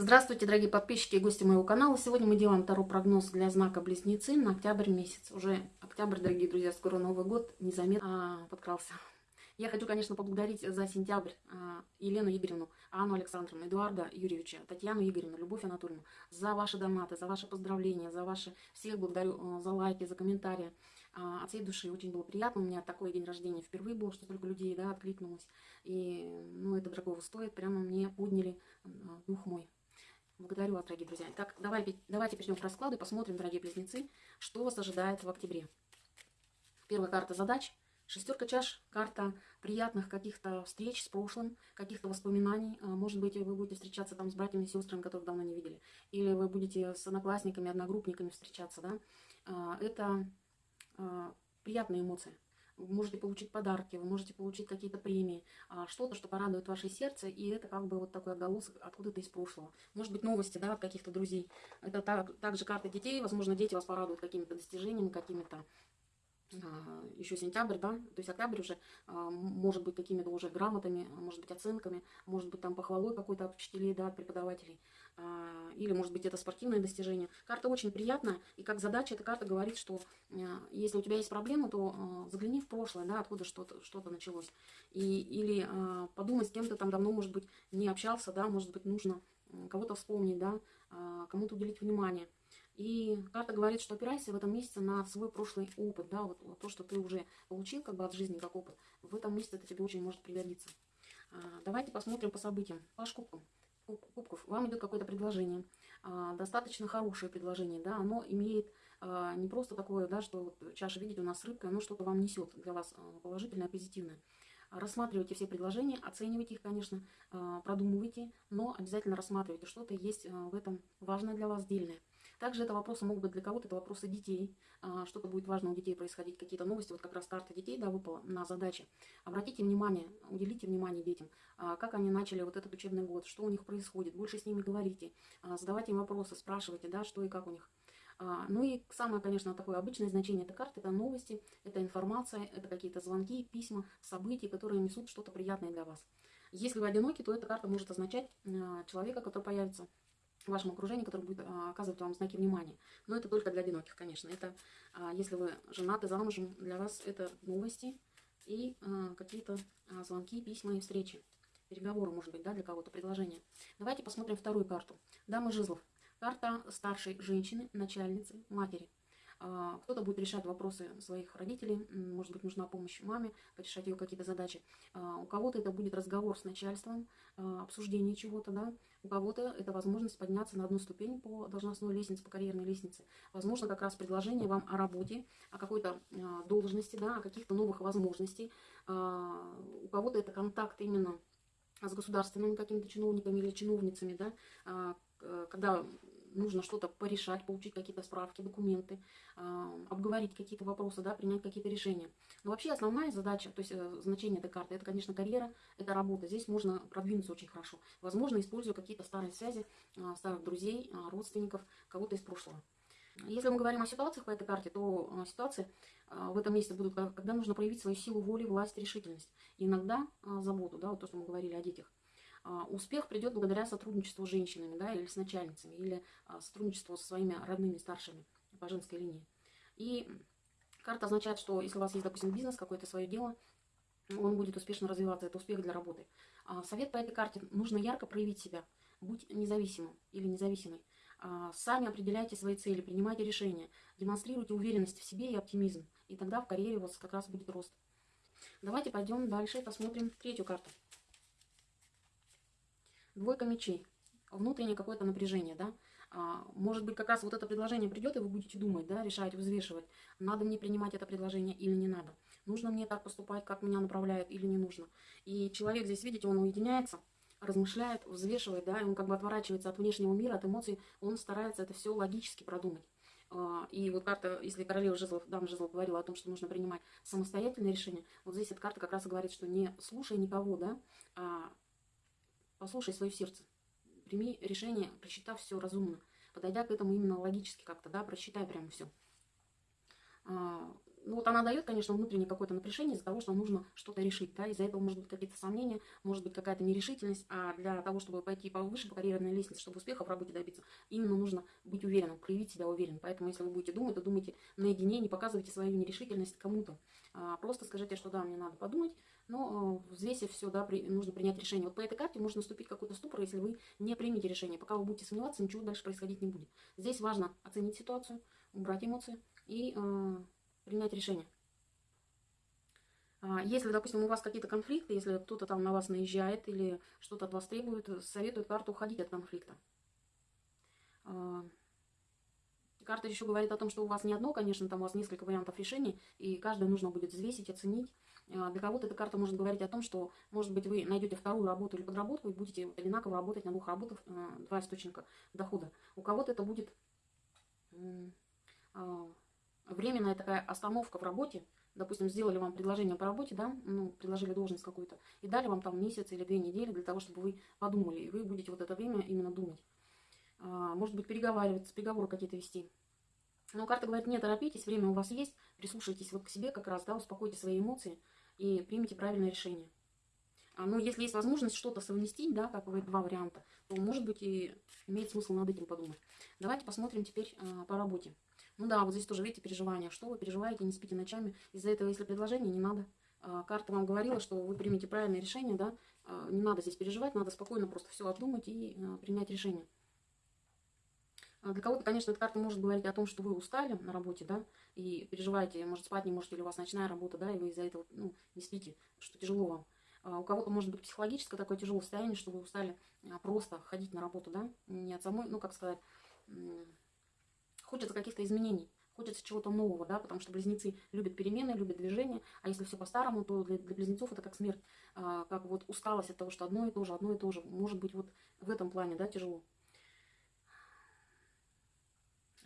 Здравствуйте, дорогие подписчики и гости моего канала. Сегодня мы делаем второй прогноз для знака Близнецы на октябрь месяц. Уже октябрь, дорогие друзья, скоро Новый год, незаметно а, подкрался. Я хочу, конечно, поблагодарить за сентябрь а, Елену Игоревну, Анну Александровну, Эдуарда Юрьевича, Татьяну Игоревну, Любовь Анатольевну за ваши донаты, за ваши поздравления, за ваши... Всех благодарю а, за лайки, за комментарии. А, от всей души очень было приятно. У меня такой день рождения впервые был, что столько людей да, откликнулось. И ну, это дорогого стоит. Прямо мне подняли дух мой. Благодарю вас, дорогие друзья. Так, давайте, давайте перейдем к раскладу и посмотрим, дорогие близнецы, что вас ожидает в октябре. Первая карта задач. Шестерка чаш, карта приятных каких-то встреч с прошлым, каких-то воспоминаний. А, может быть, вы будете встречаться там с братьями и сестрами, которых давно не видели. Или вы будете с одноклассниками, одногруппниками встречаться. Да? А, это а, приятные эмоции вы можете получить подарки, вы можете получить какие-то премии, а, что-то, что порадует ваше сердце, и это как бы вот такой отголосок откуда-то из прошлого. Может быть, новости, да, от каких-то друзей. Это так, также карты детей, возможно, дети вас порадуют какими-то достижениями, какими-то а, еще сентябрь, да, то есть октябрь уже а, может быть какими-то уже грамотами, может быть оценками, может быть там похвалой какой-то от учителей, да, от преподавателей, или может быть это спортивное достижение. Карта очень приятная, и как задача эта карта говорит, что если у тебя есть проблемы, то загляни в прошлое, да, откуда что-то что, -то, началось, и, или подумай с кем то там давно, может быть, не общался, да, может быть, нужно кого-то вспомнить, да, кому-то уделить внимание. И карта говорит, что опирайся в этом месяце на свой прошлый опыт, да, вот, вот то, что ты уже получил как бы от жизни как опыт. В этом месяце это тебе очень может пригодиться. А, давайте посмотрим по событиям. Паш кубков. Кубков. Вам идет какое-то предложение. А, достаточно хорошее предложение, да, оно имеет а, не просто такое, да, что вот чаша, видите, у нас рыбка, оно что-то вам несет для вас а, положительное, позитивное. Рассматривайте все предложения, оценивайте их, конечно, продумывайте, но обязательно рассматривайте, что-то есть в этом важное для вас, дельное. Также это вопросы могут быть для кого-то, это вопросы детей. А, что-то будет важно у детей происходить, какие-то новости. Вот как раз карта детей, да, выпала на задачи. Обратите внимание, уделите внимание детям, как они начали вот этот учебный год, что у них происходит. Больше с ними говорите, задавайте им вопросы, спрашивайте, да, что и как у них. А, ну и самое, конечно, такое обычное значение этой карты – это новости, это информация, это какие-то звонки, письма, события, которые несут что-то приятное для вас. Если вы одиноки, то эта карта может означать а, человека, который появится в вашем окружении, который будет а, оказывать вам знаки внимания. Но это только для одиноких, конечно. Это, если вы женаты, замужем, для вас это новости и какие-то звонки, письма и встречи. Переговоры, может быть, да, для кого-то, предложения. Давайте посмотрим вторую карту. Дама жезлов. Карта старшей женщины, начальницы, матери. А, кто-то будет решать вопросы своих родителей, может быть, нужна помощь маме, порешать ее какие-то задачи. А, у кого-то это будет разговор с начальством, а, обсуждение чего-то, да. У кого-то это возможность подняться на одну ступень по должностной лестнице, по карьерной лестнице. Возможно, как раз предложение вам о работе, о какой-то должности, да, о каких-то новых возможностях. У кого-то это контакт именно с государственными какими-то чиновниками или чиновницами, да, когда нужно что-то порешать, получить какие-то справки, документы, э, обговорить какие-то вопросы, да, принять какие-то решения. Но вообще основная задача, то есть э, значение этой карты, это, конечно, карьера, это работа. Здесь можно продвинуться очень хорошо. Возможно, используя какие-то старые связи, э, старых друзей, э, родственников, кого-то из прошлого. Если мы говорим о ситуациях по этой карте, то ситуации в этом месяце будут, когда нужно проявить свою силу воли, власть, решительность. Иногда заботу, да, вот то, что мы говорили о детях. А, успех придет благодаря сотрудничеству с женщинами, да, или с начальницами, или а, сотрудничеству со своими родными, старшими по женской линии. И карта означает, что если у вас есть, допустим, бизнес, какое-то свое дело, он будет успешно развиваться, это успех для работы. А совет по этой карте, нужно ярко проявить себя, будь независимым или независимой. Сами определяйте свои цели, принимайте решения, демонстрируйте уверенность в себе и оптимизм. И тогда в карьере у вас как раз будет рост. Давайте пойдем дальше и посмотрим третью карту. Двойка мечей. Внутреннее какое-то напряжение, да. А, может быть, как раз вот это предложение придет, и вы будете думать, да, решать, взвешивать, надо мне принимать это предложение или не надо. Нужно мне так поступать, как меня направляют, или не нужно. И человек здесь, видите, он уединяется, размышляет, взвешивает, да, и он как бы отворачивается от внешнего мира, от эмоций, он старается это все логически продумать. А, и вот карта, если королева жезлов, дама жезлов говорила о том, что нужно принимать самостоятельное решение, вот здесь эта карта как раз и говорит, что не слушай никого, да, а Послушай свое сердце. Прими решение, просчитав все разумно. Подойдя к этому именно логически как-то, да, просчитай прямо все. А, ну вот она дает, конечно, внутреннее какое-то напряжение из-за того, что нужно что-то решить, да, из-за этого может быть какие-то сомнения, может быть какая-то нерешительность, а для того, чтобы пойти повыше по карьерной лестнице, чтобы успеха в работе добиться, именно нужно быть уверенным, проявить себя уверенно. Поэтому, если вы будете думать, то думайте наедине, не показывайте свою нерешительность кому-то. А просто скажите, что да, мне надо подумать, но э, взвесив все, да, при, нужно принять решение. Вот по этой карте можно наступить какой-то ступор, если вы не примете решение. Пока вы будете сомневаться, ничего дальше происходить не будет. Здесь важно оценить ситуацию, убрать эмоции и э, принять решение. А, если, допустим, у вас какие-то конфликты, если кто-то там на вас наезжает или что-то от вас требует, советую карту уходить от конфликта. А, карта еще говорит о том, что у вас не одно, конечно, там у вас несколько вариантов решений, и каждое нужно будет взвесить, оценить. А, для кого-то эта карта может говорить о том, что, может быть, вы найдете вторую работу или подработку и будете одинаково работать на двух работах, два источника дохода. У кого-то это будет временная такая остановка в работе, допустим, сделали вам предложение по работе, да, ну, предложили должность какую-то, и дали вам там месяц или две недели для того, чтобы вы подумали, и вы будете вот это время именно думать. А, может быть, переговариваться, переговоры какие-то вести. Но карта говорит, не торопитесь, время у вас есть, прислушайтесь вот к себе как раз, да, успокойте свои эмоции и примите правильное решение. А, ну, если есть возможность что-то совместить, да, как вы два варианта, то, может быть, и имеет смысл над этим подумать. Давайте посмотрим теперь а, по работе. Ну да, вот здесь тоже, видите, переживания. Что вы переживаете, не спите ночами. Из-за этого, если предложение, не надо. А, карта вам говорила, что вы примете правильное решение, да. А, не надо здесь переживать, надо спокойно просто все обдумать и а, принять решение. Для кого-то, конечно, эта карта может говорить о том, что вы устали на работе, да, и переживаете, может, спать не можете, или у вас ночная работа, да, и вы из-за этого, ну, не спите, что тяжело вам. У кого-то может быть психологическое такое тяжелое состояние, что вы устали просто ходить на работу, да, не от самой, ну, как сказать, хочется каких-то изменений, хочется чего-то нового, да, потому что близнецы любят перемены, любят движение, а если все по-старому, то для, для близнецов это как смерть, а, как вот усталость от того, что одно и то же, одно и то же, может быть, вот в этом плане, да, тяжело.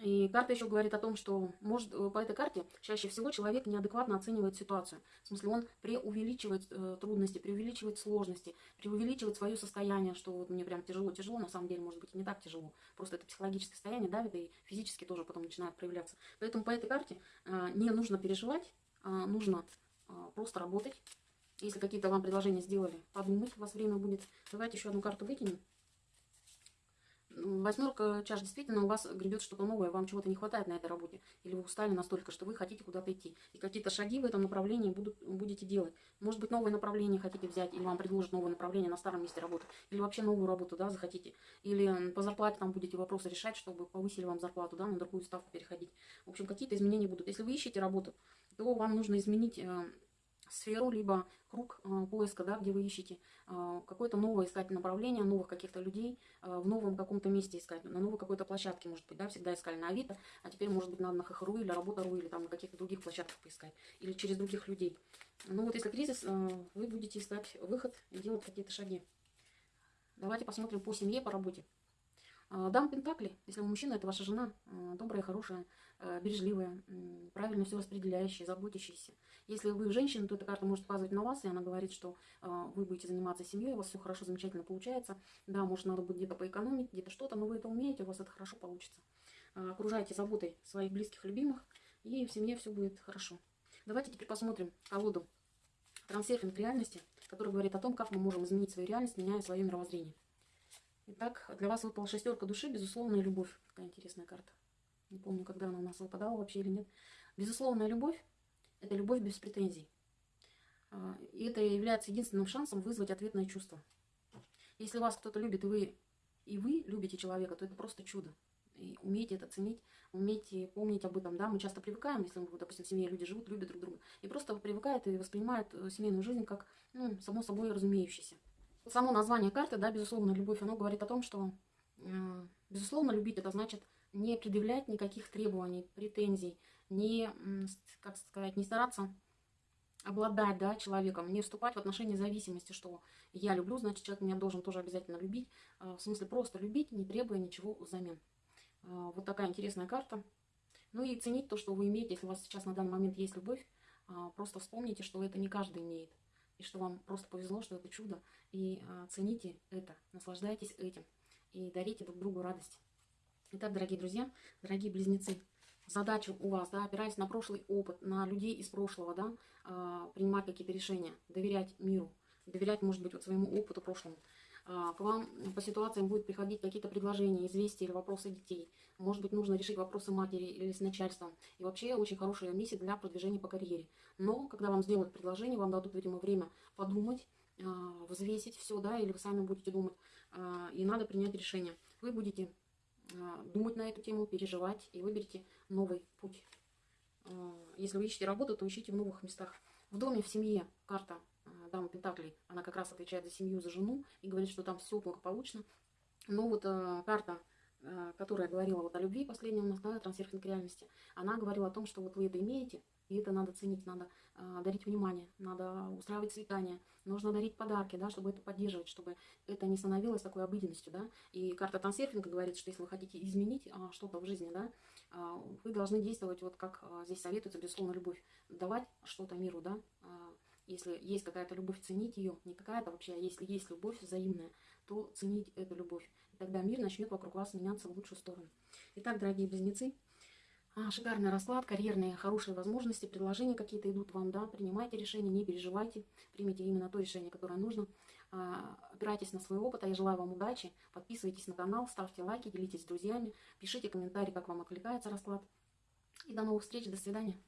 И карта еще говорит о том, что может, э, по этой карте чаще всего человек неадекватно оценивает ситуацию. В смысле, он преувеличивает э, трудности, преувеличивает сложности, преувеличивает свое состояние, что вот мне прям тяжело-тяжело, на самом деле, может быть, не так тяжело. Просто это психологическое состояние давит и физически тоже потом начинает проявляться. Поэтому по этой карте э, не нужно переживать, э, нужно э, просто работать. Если какие-то вам предложения сделали, подумать, у вас время будет. Давайте еще одну карту выкинем. Восьмерка чаш действительно у вас гребет что-то новое, вам чего-то не хватает на этой работе. Или вы устали настолько, что вы хотите куда-то идти. И какие-то шаги в этом направлении будут, будете делать. Может быть, новое направление хотите взять, или вам предложат новое направление на старом месте работы. Или вообще новую работу, да, захотите. Или по зарплате там будете вопросы решать, чтобы повысили вам зарплату, да, на другую ставку переходить. В общем, какие-то изменения будут. Если вы ищете работу, то вам нужно изменить э, сферу, либо круг э, поиска, да, где вы ищете э, какое-то новое искать направление, новых каких-то людей, э, в новом каком-то месте искать, на новой какой-то площадке, может быть, да, всегда искали на Авито, а теперь, может быть, надо на ХХРУ или Работа.ру, или там на каких-то других площадках поискать, или через других людей. Ну вот если кризис, вы будете искать выход и делать какие-то шаги. Давайте посмотрим по семье, по работе. Дам Пентакли, если вы мужчина, это ваша жена, добрая, хорошая, бережливая, правильно все распределяющая, заботящаяся. Если вы женщина, то эта карта может показывать на вас, и она говорит, что вы будете заниматься семьей, у вас все хорошо, замечательно получается. Да, может, надо будет где-то поэкономить, где-то что-то, но вы это умеете, у вас это хорошо получится. Окружайте заботой своих близких, любимых, и в семье все будет хорошо. Давайте теперь посмотрим колоду трансерфинг реальности, который говорит о том, как мы можем изменить свою реальность, меняя свое мировоззрение. Итак, для вас выпала шестерка души, безусловная любовь. Такая интересная карта. Не помню, когда она у нас выпадала вообще или нет. Безусловная любовь – это любовь без претензий. А, и это является единственным шансом вызвать ответное чувство. Если вас кто-то любит, и вы, и вы любите человека, то это просто чудо. И умейте это ценить, умейте помнить об этом. Да? Мы часто привыкаем, если, допустим, в семье люди живут, любят друг друга. И просто привыкают и воспринимают э, семейную жизнь как, ну, само собой разумеющееся. Само название карты, да, безусловно, любовь, оно говорит о том, что, э, безусловно, любить это значит не предъявлять никаких требований, претензий, не, как сказать, не стараться обладать да, человеком, не вступать в отношения зависимости, что я люблю, значит, человек меня должен тоже обязательно любить. Э, в смысле, просто любить, не требуя ничего взамен. Э, вот такая интересная карта. Ну и ценить то, что вы имеете, если у вас сейчас на данный момент есть любовь, просто вспомните, что это не каждый имеет и что вам просто повезло, что это чудо. И а, цените это, наслаждайтесь этим и дарите друг другу радость. Итак, дорогие друзья, дорогие близнецы, задача у вас, да, опираясь на прошлый опыт, на людей из прошлого, да, а, принимать какие-то решения, доверять миру, доверять, может быть, вот своему опыту прошлому. А, к вам по ситуациям будут приходить какие-то предложения, известия или вопросы детей. Может быть, нужно решить вопросы матери или с начальством. И вообще очень хорошая миссия для продвижения по карьере. Но, когда вам сделают предложение, вам дадут, видимо, время подумать, а, взвесить все, да, или вы сами будете думать, а, и надо принять решение. Вы будете думать на эту тему, переживать и выберите новый путь. Если вы ищете работу, то ищите в новых местах. В доме, в семье карта дама Пентаклей, она как раз отвечает за семью, за жену, и говорит, что там все благополучно. Но вот э, карта, э, которая говорила вот о любви, последняя у нас, да, трансерфинг реальности, она говорила о том, что вот вы это имеете, и это надо ценить, надо э, дарить внимание, надо устраивать свидания, нужно дарить подарки, да, чтобы это поддерживать, чтобы это не становилось такой обыденностью, да. И карта трансерфинга говорит, что если вы хотите изменить а, что-то в жизни, да, а, вы должны действовать вот как а, здесь советуется, безусловно, любовь, давать что-то миру, да, а, если есть какая-то любовь, ценить ее. Не какая-то вообще, а если есть любовь взаимная, то ценить эту любовь. И тогда мир начнет вокруг вас меняться в лучшую сторону. Итак, дорогие близнецы, а, шикарный расклад, карьерные хорошие возможности, предложения какие-то идут вам, да, принимайте решения, не переживайте, примите именно то решение, которое нужно. А, опирайтесь на свой опыт, а я желаю вам удачи, подписывайтесь на канал, ставьте лайки, делитесь с друзьями, пишите комментарии, как вам откликается расклад. И до новых встреч, до свидания.